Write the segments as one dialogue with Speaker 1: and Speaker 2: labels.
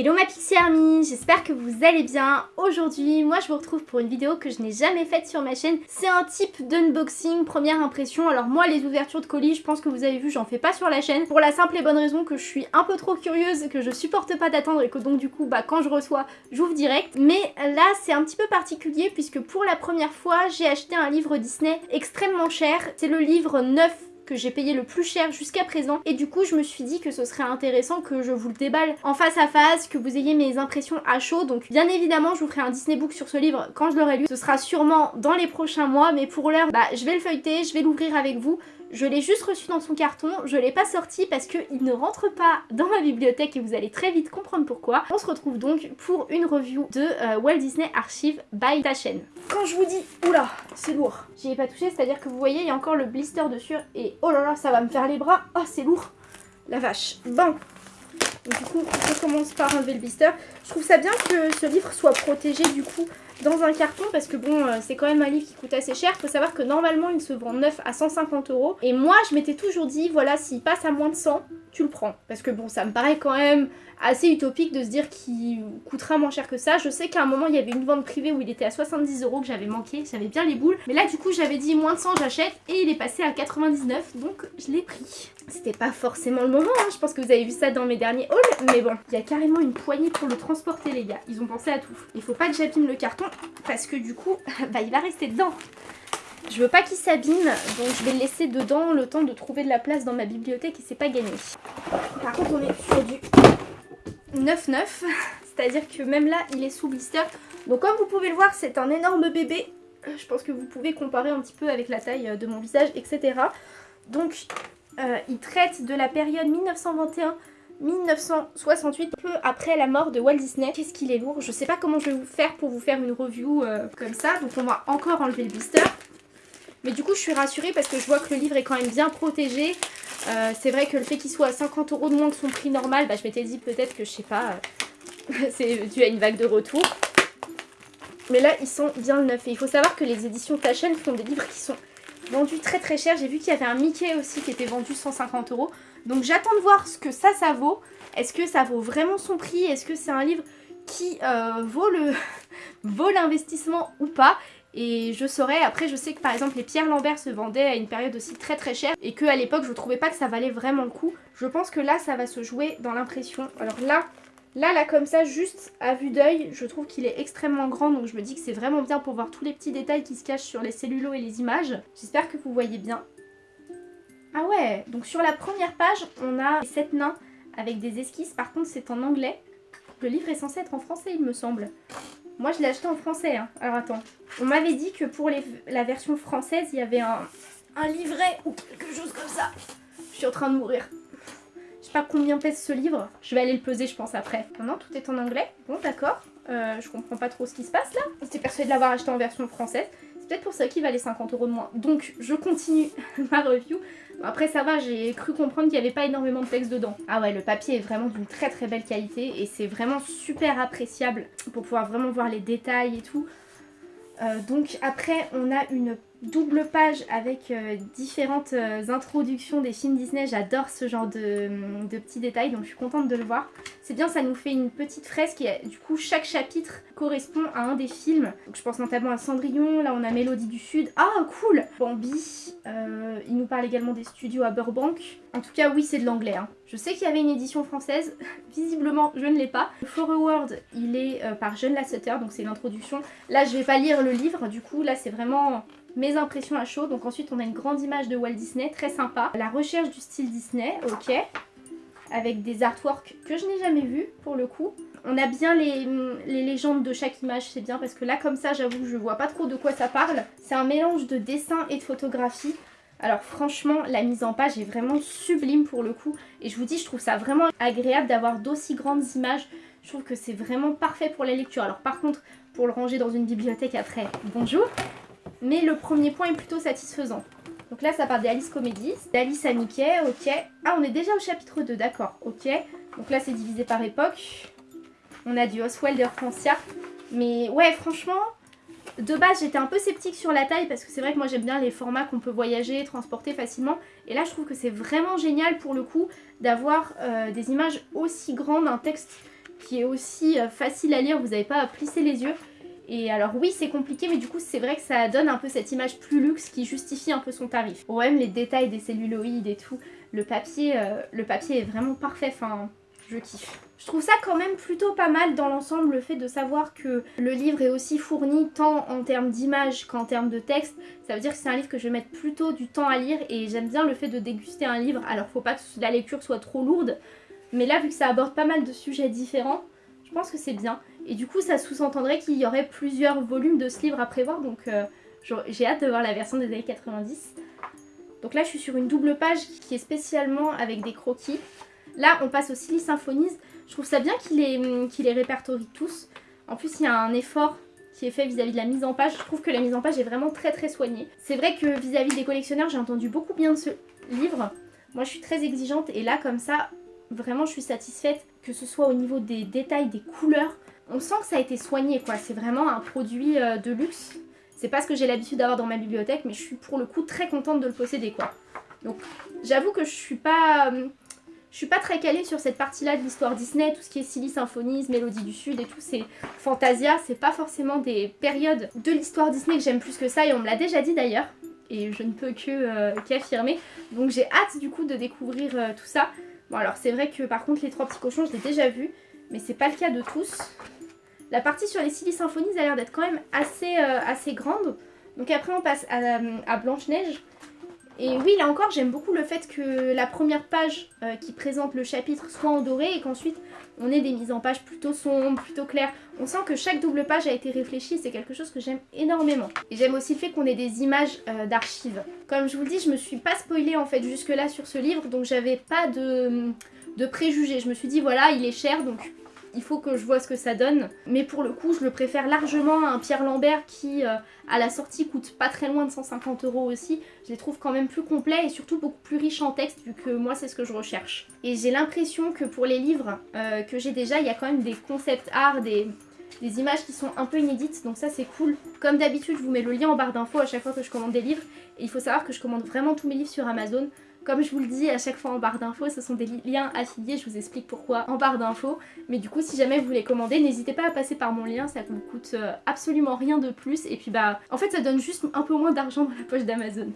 Speaker 1: Hello ma Pixie Army, j'espère que vous allez bien. Aujourd'hui, moi je vous retrouve pour une vidéo que je n'ai jamais faite sur ma chaîne. C'est un type d'unboxing, première impression. Alors moi les ouvertures de colis, je pense que vous avez vu, j'en fais pas sur la chaîne. Pour la simple et bonne raison que je suis un peu trop curieuse, que je supporte pas d'attendre et que donc du coup, bah quand je reçois, j'ouvre direct. Mais là c'est un petit peu particulier puisque pour la première fois, j'ai acheté un livre Disney extrêmement cher. C'est le livre 9 que j'ai payé le plus cher jusqu'à présent. Et du coup je me suis dit que ce serait intéressant que je vous le déballe en face à face, que vous ayez mes impressions à chaud. Donc bien évidemment je vous ferai un Disney Book sur ce livre quand je l'aurai lu, ce sera sûrement dans les prochains mois mais pour l'heure bah je vais le feuilleter, je vais l'ouvrir avec vous je l'ai juste reçu dans son carton, je l'ai pas sorti parce qu'il ne rentre pas dans ma bibliothèque et vous allez très vite comprendre pourquoi. On se retrouve donc pour une review de euh, Walt Disney Archive by ta chaîne. Quand je vous dis, oula, c'est lourd, j'y ai pas touché, c'est-à-dire que vous voyez, il y a encore le blister dessus et oh là là, ça va me faire les bras, oh c'est lourd, la vache. Bon, du coup, on commence par enlever le blister. Je trouve ça bien que ce livre soit protégé du coup dans un carton parce que bon, euh, c'est quand même un livre qui coûte assez cher. Faut savoir que normalement, il se vend neuf à 150 euros. Et moi, je m'étais toujours dit, voilà, s'il passe à moins de 100, tu le prends. Parce que bon, ça me paraît quand même assez utopique de se dire qu'il coûtera moins cher que ça. Je sais qu'à un moment, il y avait une vente privée où il était à 70 euros que j'avais manqué. J'avais bien les boules. Mais là, du coup, j'avais dit moins de 100, j'achète. Et il est passé à 99, donc je l'ai pris. C'était pas forcément le moment, hein. je pense que vous avez vu ça dans mes derniers hauls. Mais bon, il y a carrément une poignée pour le transporter, les gars. Ils ont pensé à tout. Il faut pas que j'abîme le carton parce que du coup, bah, il va rester dedans. Je veux pas qu'il s'abîme, donc je vais le laisser dedans le temps de trouver de la place dans ma bibliothèque et c'est pas gagné. Par contre, on est sur du 9-9, c'est-à-dire que même là, il est sous blister. Donc comme vous pouvez le voir, c'est un énorme bébé. Je pense que vous pouvez comparer un petit peu avec la taille de mon visage, etc. Donc, euh, il traite de la période 1921 1968, peu après la mort de Walt Disney. Qu'est-ce qu'il est lourd Je sais pas comment je vais vous faire pour vous faire une review euh, comme ça. Donc on va encore enlever le blister. Mais du coup, je suis rassurée parce que je vois que le livre est quand même bien protégé. Euh, c'est vrai que le fait qu'il soit à 50 euros de moins que son prix normal, bah, je m'étais dit peut-être que, je sais pas, euh, c'est dû à une vague de retour. Mais là, ils sont bien le neuf. Et il faut savoir que les éditions Taschen font des livres qui sont vendus très très cher. J'ai vu qu'il y avait un Mickey aussi qui était vendu 150 euros. Donc j'attends de voir ce que ça, ça vaut. Est-ce que ça vaut vraiment son prix? Est-ce que c'est un livre qui euh, vaut l'investissement ou pas? Et je saurais, après je sais que par exemple les Pierre Lambert se vendaient à une période aussi très très chère et que à l'époque je trouvais pas que ça valait vraiment le coup. Je pense que là ça va se jouer dans l'impression. Alors là, là là comme ça juste à vue d'œil je trouve qu'il est extrêmement grand donc je me dis que c'est vraiment bien pour voir tous les petits détails qui se cachent sur les cellulos et les images. J'espère que vous voyez bien. Ah ouais, donc sur la première page on a 7 nains avec des esquisses, par contre c'est en anglais. Le livre est censé être en français il me semble. Moi, je l'ai acheté en français. Hein. Alors, attends. On m'avait dit que pour la version française, il y avait un, livret ou quelque chose comme ça. Je suis en train de mourir. Je sais pas combien pèse ce livre. Je vais aller le peser, je pense, après. Non, tout est en anglais. Bon, d'accord. Euh, je comprends pas trop ce qui se passe, là. J'étais persuadée de l'avoir acheté en version française. C'est peut-être pour ça qu'il valait 50 euros de moins. Donc, je continue ma review. Après ça va, j'ai cru comprendre qu'il n'y avait pas énormément de texte dedans. Ah ouais, le papier est vraiment d'une très très belle qualité et c'est vraiment super appréciable pour pouvoir vraiment voir les détails et tout. Euh, donc après on a une double page avec euh, différentes euh, introductions des films Disney. J'adore ce genre de, petits détails, donc je suis contente de le voir. C'est bien, ça nous fait une petite fresque et du coup chaque chapitre correspond à un des films. Donc, je pense notamment à Cendrillon, là on a Mélodie du Sud. Ah cool Bambi, il nous parle également des studios à Burbank. En tout cas oui c'est de l'anglais. Hein. Je sais qu'il y avait une édition française, visiblement je ne l'ai pas. Le foreword il est par John Lasseter, donc c'est l'introduction. Là je vais pas lire le livre, du coup là c'est vraiment mes impressions à chaud. Donc ensuite on a une grande image de Walt Disney, très sympa. La recherche du style Disney, ok. Avec des artworks que je n'ai jamais vus pour le coup. On a bien les, légendes de chaque image, c'est bien parce que là comme ça j'avoue je vois pas trop de quoi ça parle. C'est un mélange de dessin et de photographie. Alors franchement, la mise en page est vraiment sublime pour le coup. Et je vous dis, je trouve ça vraiment agréable d'avoir d'aussi grandes images. Je trouve que c'est vraiment parfait pour la lecture. Alors par contre, pour le ranger dans une bibliothèque après, bonjour. Mais le premier point est plutôt satisfaisant. Donc là, ça part des Alice Comedies, d'Alice à Mickey, ok. Ah, on est déjà au chapitre 2, d'accord, ok. Donc là, c'est divisé par époque. On a du Oswald Francia. Mais ouais, franchement, de base, j'étais un peu sceptique sur la taille parce que c'est vrai que moi, j'aime bien les formats qu'on peut voyager, transporter facilement. Et là, je trouve que c'est vraiment génial pour le coup d'avoir euh, des images aussi grandes, un texte qui est aussi euh, facile à lire, vous n'avez pas à plisser les yeux. Et alors oui c'est compliqué mais du coup c'est vrai que ça donne un peu cette image plus luxe qui justifie un peu son tarif. Bon même les détails des celluloïdes et tout, le papier, euh, le papier est vraiment parfait, enfin je kiffe. Je trouve ça quand même plutôt pas mal dans l'ensemble le fait de savoir que le livre est aussi fourni tant en termes d'image qu'en termes de texte. Ça veut dire que c'est un livre que je vais mettre plutôt du temps à lire et j'aime bien le fait de déguster un livre. Alors faut pas que la lecture soit trop lourde mais là vu que ça aborde pas mal de sujets différents, je pense que c'est bien. Et du coup, ça sous-entendrait qu'il y aurait plusieurs volumes de ce livre à prévoir, donc euh, j'ai hâte de voir la version des années 90. Donc là, je suis sur une double page qui est spécialement avec des croquis. Là, on passe au Silly Symphonies. Je trouve ça bien qu'il les, qu les répertorie tous. En plus, il y a un effort qui est fait vis-à-vis de la mise en page. Je trouve que la mise en page est vraiment très très soignée. C'est vrai que vis-à-vis -vis des collectionneurs, j'ai entendu beaucoup bien de ce livre. Moi, je suis très exigeante et là, comme ça, vraiment, je suis satisfaite que ce soit au niveau des détails, des couleurs. On sent que ça a été soigné quoi, c'est vraiment un produit euh, de luxe. C'est pas ce que j'ai l'habitude d'avoir dans ma bibliothèque, mais je suis pour le coup très contente de le posséder quoi. Donc j'avoue que je suis pas... Euh, je suis pas très calée sur cette partie-là de l'histoire Disney, tout ce qui est Silly Symphonies, Mélodie du Sud et tout, c'est Fantasia, c'est pas forcément des périodes de l'histoire Disney que j'aime plus que ça, et on me l'a déjà dit d'ailleurs, et je ne peux que euh, qu'affirmer. Donc j'ai hâte du coup de découvrir tout ça. Bon alors c'est vrai que par contre les trois petits cochons je l'ai déjà vu, mais c'est pas le cas de tous. La partie sur les Silly Symphonies a l'air d'être quand même assez, euh, assez grande. Donc après on passe à, Blanche-Neige. Et oui, là encore, j'aime beaucoup le fait que la première page euh, qui présente le chapitre soit en doré et qu'ensuite on ait des mises en page plutôt sombres, plutôt claires. On sent que chaque double page a été réfléchie, c'est quelque chose que j'aime énormément. Et j'aime aussi le fait qu'on ait des images euh, d'archives. Comme je vous le dis, je me suis pas spoilée en fait jusque là sur ce livre, donc j'avais pas de, de préjugés. Je me suis dit voilà, il est cher, donc il faut que je vois ce que ça donne. Mais pour le coup, je le préfère largement à un Pierre Lambert qui, euh, à la sortie, coûte pas très loin de 150 euros aussi. Je les trouve quand même plus complets et surtout beaucoup plus riches en texte, vu que moi, c'est ce que je recherche. Et j'ai l'impression que pour les livres euh, que j'ai déjà, il y a quand même des concepts art, des, des images qui sont un peu inédites, donc ça c'est cool. Comme d'habitude, je vous mets le lien en barre d'infos à chaque fois que je commande des livres. Et il faut savoir que je commande vraiment tous mes livres sur Amazon. Comme je vous le dis à chaque fois en barre d'infos, ce sont des liens affiliés, je vous explique pourquoi en barre d'infos. Mais du coup, si jamais vous voulez commander, n'hésitez pas à passer par mon lien, ça vous coûte euh, absolument rien de plus. Et puis bah, en fait, ça donne juste un peu moins d'argent dans la poche d'Amazon.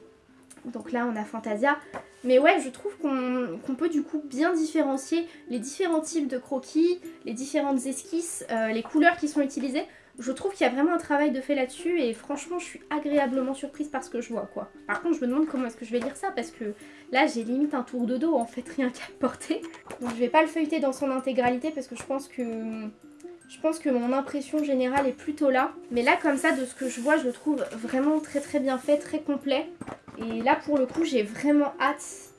Speaker 1: Donc là, on a Fantasia. Mais ouais, je trouve qu'on peut du coup bien différencier les différents types de croquis, les différentes esquisses, euh, les couleurs qui sont utilisées. Je trouve qu'il y a vraiment un travail de fait là-dessus et franchement je suis agréablement surprise par ce que je vois quoi. Par contre je me demande comment est-ce que je vais lire ça parce que là j'ai limite un tour de dos en fait rien qu'à porter. Donc je vais pas le feuilleter dans son intégralité parce que je pense que je pense que mon impression générale est plutôt là. Mais là comme ça de ce que je vois je le trouve vraiment très très bien fait, très complet. Et là pour le coup j'ai vraiment hâte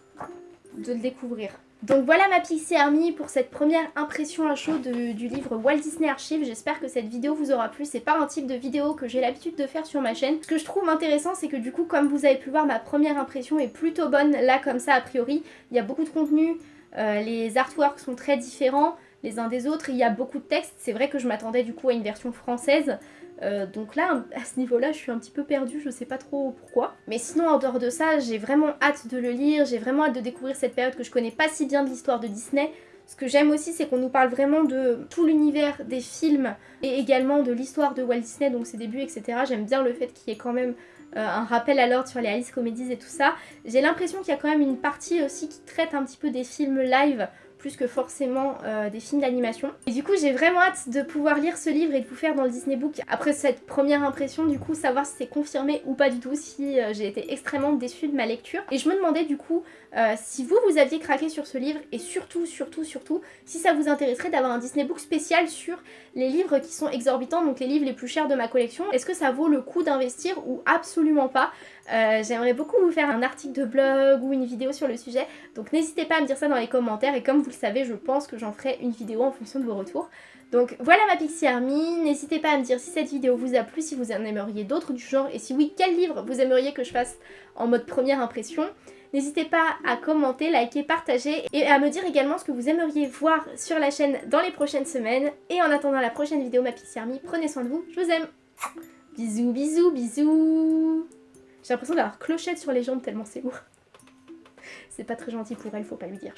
Speaker 1: de le découvrir. Donc voilà ma Pixie Army pour cette première impression à chaud du livre Walt Disney Archive. J'espère que cette vidéo vous aura plu. C'est pas un type de vidéo que j'ai l'habitude de faire sur ma chaîne. Ce que je trouve intéressant c'est que du coup comme vous avez pu voir ma première impression est plutôt bonne là comme ça a priori. Il y a beaucoup de contenu, euh, les artworks sont très différents les uns des autres, il y a beaucoup de textes. C'est vrai que je m'attendais du coup à une version française. Euh, donc là, à ce niveau-là, je suis un petit peu perdue, je sais pas trop pourquoi. Mais sinon, en dehors de ça, j'ai vraiment hâte de le lire, j'ai vraiment hâte de découvrir cette période que je connais pas si bien de l'histoire de Disney. Ce que j'aime aussi, c'est qu'on nous parle vraiment de tout l'univers des films et également de l'histoire de Walt Disney, donc ses débuts, etc. J'aime bien le fait qu'il y ait quand même euh, un rappel à l'ordre sur les Alice Comedies et tout ça. J'ai l'impression qu'il y a quand même une partie aussi qui traite un petit peu des films live plus que forcément euh, des films d'animation. Et du coup j'ai vraiment hâte de pouvoir lire ce livre et de vous faire dans le Disney Book après cette première impression du coup savoir si c'est confirmé ou pas du tout, si euh, j'ai été extrêmement déçue de ma lecture. Et je me demandais du coup euh, si vous vous aviez craqué sur ce livre et surtout surtout surtout si ça vous intéresserait d'avoir un Disney Book spécial sur les livres qui sont exorbitants, donc les livres les plus chers de ma collection. Est-ce que ça vaut le coup d'investir ou absolument pas? J'aimerais beaucoup vous faire un article de blog ou une vidéo sur le sujet, donc n'hésitez pas à me dire ça dans les commentaires et comme vous le savez, je pense que j'en ferai une vidéo en fonction de vos retours. Donc voilà ma Pixie Army, n'hésitez pas à me dire si cette vidéo vous a plu, si vous en aimeriez d'autres du genre et si oui, quel livre vous aimeriez que je fasse en mode première impression. N'hésitez pas à commenter, liker, partager et à me dire également ce que vous aimeriez voir sur la chaîne dans les prochaines semaines. Et en attendant la prochaine vidéo, ma Pixie Army, prenez soin de vous, je vous aime Bisous, bisous, bisous J'ai l'impression d'avoir clochette sur les jambes tellement c'est lourd. C'est pas très gentil pour elle, faut pas lui dire.